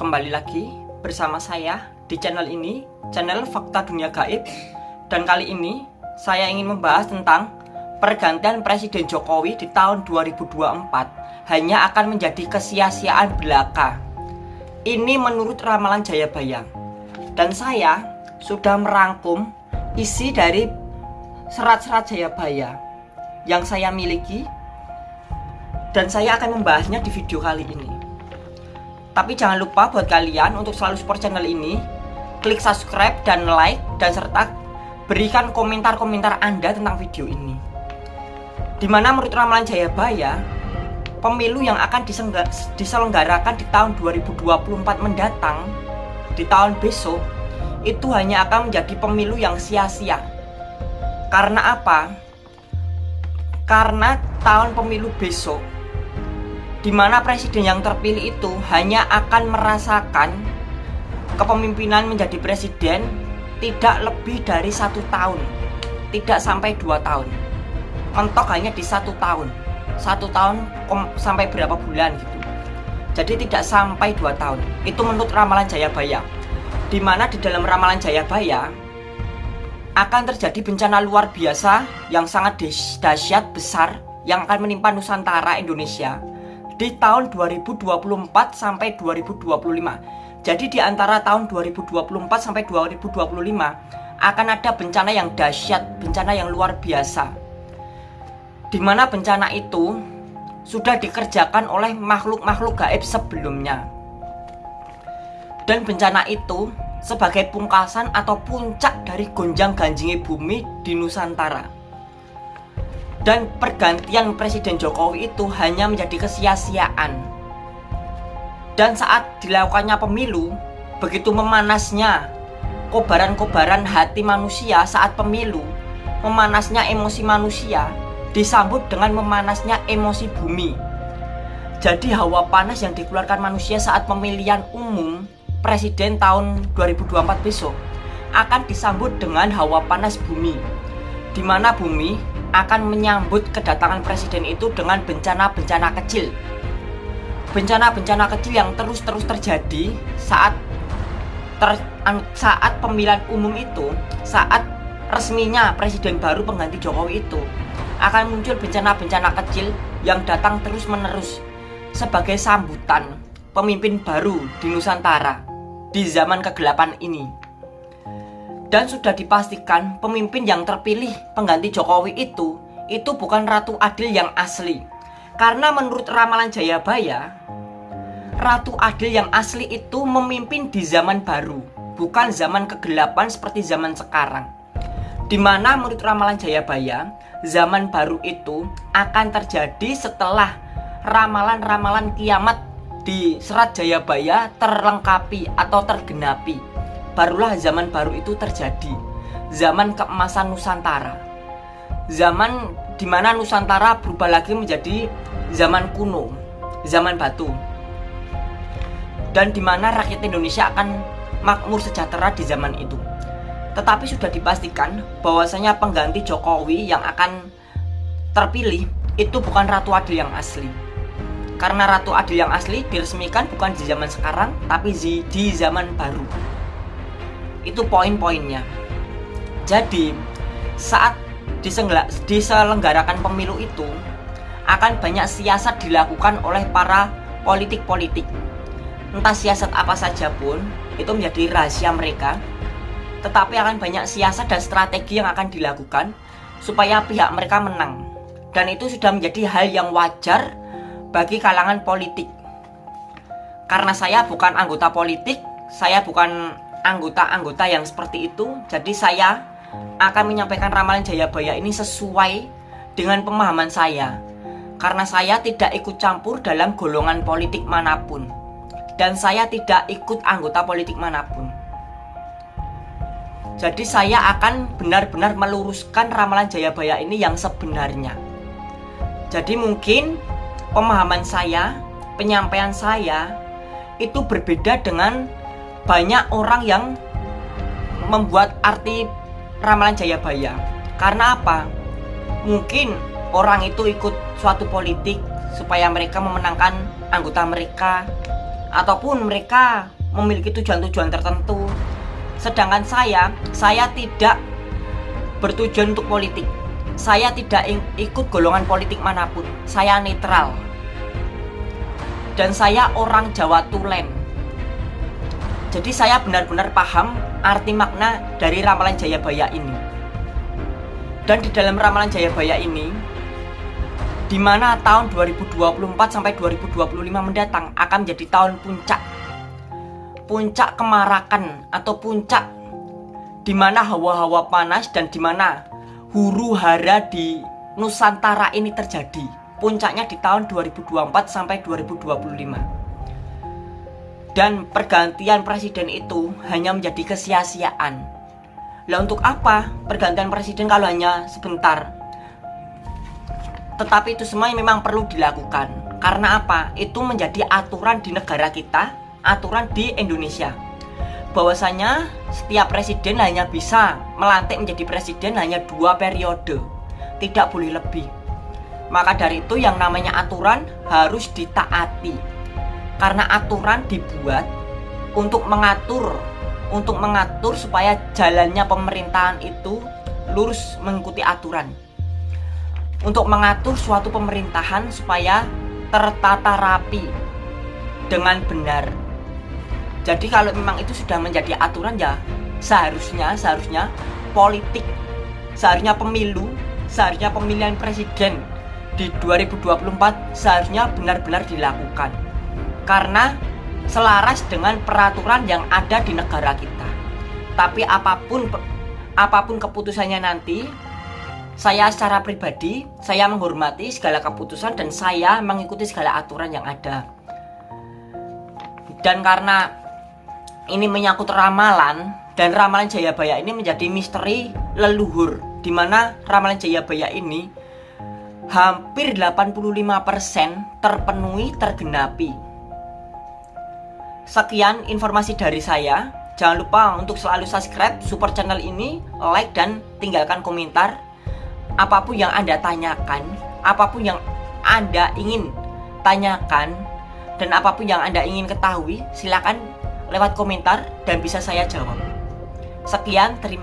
kembali lagi bersama saya di channel ini, channel Fakta Dunia Gaib. Dan kali ini saya ingin membahas tentang pergantian Presiden Jokowi di tahun 2024 hanya akan menjadi kesia-siaan belaka. Ini menurut ramalan Jayabaya. Dan saya sudah merangkum isi dari serat-serat Jayabaya yang saya miliki dan saya akan membahasnya di video kali ini. Tapi jangan lupa buat kalian untuk selalu support channel ini. Klik subscribe dan like dan serta berikan komentar-komentar Anda tentang video ini. Di mana menurut ramalan Jayabaya Pemilu yang akan diselenggarakan di tahun 2024 mendatang Di tahun besok Itu hanya akan menjadi pemilu yang sia-sia. Karena apa? Karena tahun pemilu besok di mana presiden yang terpilih itu hanya akan merasakan kepemimpinan menjadi presiden tidak lebih dari satu tahun tidak sampai dua tahun. Mentok hanya di satu tahun satu tahun sampai berapa bulan gitu. Jadi tidak sampai dua tahun. Itu menurut ramalan Jayabaya. Di mana di dalam ramalan Jayabaya akan terjadi bencana luar biasa yang sangat dahsyat besar yang akan menimpa Nusantara Indonesia di tahun 2024 sampai 2025. Jadi di antara tahun 2024 sampai 2025 akan ada bencana yang dahsyat, bencana yang luar biasa. Di mana bencana itu sudah dikerjakan oleh makhluk-makhluk gaib sebelumnya. Dan bencana itu sebagai pungkasan atau puncak dari gonjang ganjingnya bumi di Nusantara dan pergantian Presiden Jokowi itu hanya menjadi kesia-siaan. Dan saat dilakukannya pemilu, begitu memanasnya kobaran-kobaran hati manusia saat pemilu, memanasnya emosi manusia, disambut dengan memanasnya emosi bumi. Jadi hawa panas yang dikeluarkan manusia saat pemilihan umum presiden tahun 2024 besok akan disambut dengan hawa panas bumi di mana bumi akan menyambut kedatangan presiden itu dengan bencana-bencana kecil. Bencana-bencana kecil yang terus-terus terjadi saat ter, saat pemilihan umum itu, saat resminya presiden baru pengganti Jokowi itu akan muncul bencana-bencana kecil yang datang terus-menerus sebagai sambutan pemimpin baru di Nusantara di zaman kegelapan ini. Dan sudah dipastikan pemimpin yang terpilih pengganti Jokowi itu Itu bukan Ratu Adil yang asli. Karena menurut ramalan Jayabaya Ratu Adil yang asli itu memimpin di zaman baru Bukan zaman kegelapan seperti zaman sekarang. Di mana menurut ramalan Jayabaya Zaman baru itu akan terjadi setelah ramalan-ramalan kiamat di Serat Jayabaya terlengkapi atau tergenapi barulah zaman baru itu terjadi. Zaman keemasan Nusantara. Zaman di mana Nusantara berubah lagi menjadi zaman kuno zaman batu. Dan di mana rakyat Indonesia akan makmur sejahtera di zaman itu. Tetapi sudah dipastikan bahwasanya pengganti Jokowi yang akan terpilih itu bukan Ratu Adil yang asli. Karena Ratu Adil yang asli diresmikan bukan di zaman sekarang tapi di zaman baru itu poin-poinnya. Jadi saat diselenggarakan pemilu itu akan banyak siasat dilakukan oleh para politik-politik. Entah siasat apa saja pun itu menjadi rahasia mereka. Tetapi akan banyak siasat dan strategi yang akan dilakukan supaya pihak mereka menang. Dan itu sudah menjadi hal yang wajar bagi kalangan politik. Karena saya bukan anggota politik saya bukan anggota-anggota yang seperti itu. Jadi saya akan menyampaikan ramalan Jayabaya ini sesuai dengan pemahaman saya. Karena saya tidak ikut campur dalam golongan politik mana pun. Dan saya tidak ikut anggota politik mana pun. Jadi saya akan benar-benar meluruskan ramalan Jayabaya ini yang sebenarnya. Jadi mungkin pemahaman saya, penyampaian saya itu berbeda dengan banyak orang yang membuat arti ramalan Jayabaya karena apa? Mungkin orang itu ikut suatu politik supaya mereka memenangkan anggota mereka ataupun mereka memiliki tujuan-tujuan tertentu. Sedangkan saya, saya tidak bertujuan untuk politik. Saya tidak ikut golongan politik mana pun. Saya netral. Dan saya orang Jawa Tulen. Jadi saya benar-benar paham arti makna dari ramalan Jayabaya ini. Dan di dalam ramalan Jayabaya ini, di mana tahun 2024 sampai 2025 mendatang akan menjadi tahun puncak puncak kemarakan atau puncak di mana hawa-hawa panas dan di mana huru hara di Nusantara ini terjadi. Puncaknya di tahun 2024 sampai 2025. Dan pergantian presiden itu hanya menjadi kesia-siaan. Lah untuk apa pergantian presiden kalau hanya sebentar? Tetapi itu semua memang perlu dilakukan. Karena apa? Itu menjadi aturan di negara kita aturan di Indonesia bahwasanya setiap presiden hanya bisa melantik menjadi presiden hanya dua periode tidak boleh lebih maka dari itu yang namanya aturan harus ditaati karena aturan dibuat untuk mengatur untuk mengatur supaya jalannya pemerintahan itu lurus mengikuti aturan. Untuk mengatur suatu pemerintahan supaya tertata rapi dengan benar. Jadi kalau memang itu sudah menjadi aturan ya seharusnya seharusnya politik seharusnya pemilu seharusnya pemilihan presiden di 2024 seharusnya benar-benar dilakukan karena selaras dengan peraturan yang ada di negara kita tapi apa pun apa pun keputusannya nanti saya secara pribadi saya menghormati segala keputusan dan saya mengikuti segala aturan yang ada dan karena ini menyangkut ramalan dan ramalan Jayabaya ini menjadi misteri leluhur di mana ramalan Jayabaya ini hampir 85% terpenuhi tergenapi. Sekian informasi dari saya. Jangan lupa untuk selalu subscribe support channel ini, like dan tinggalkan komentar apa pun yang Anda tanyakan, apa pun yang Anda ingin tanyakan dan apa pun yang Anda ingin ketahui, silakan lewat komentar dan bisa saya jawab. Sekian, terima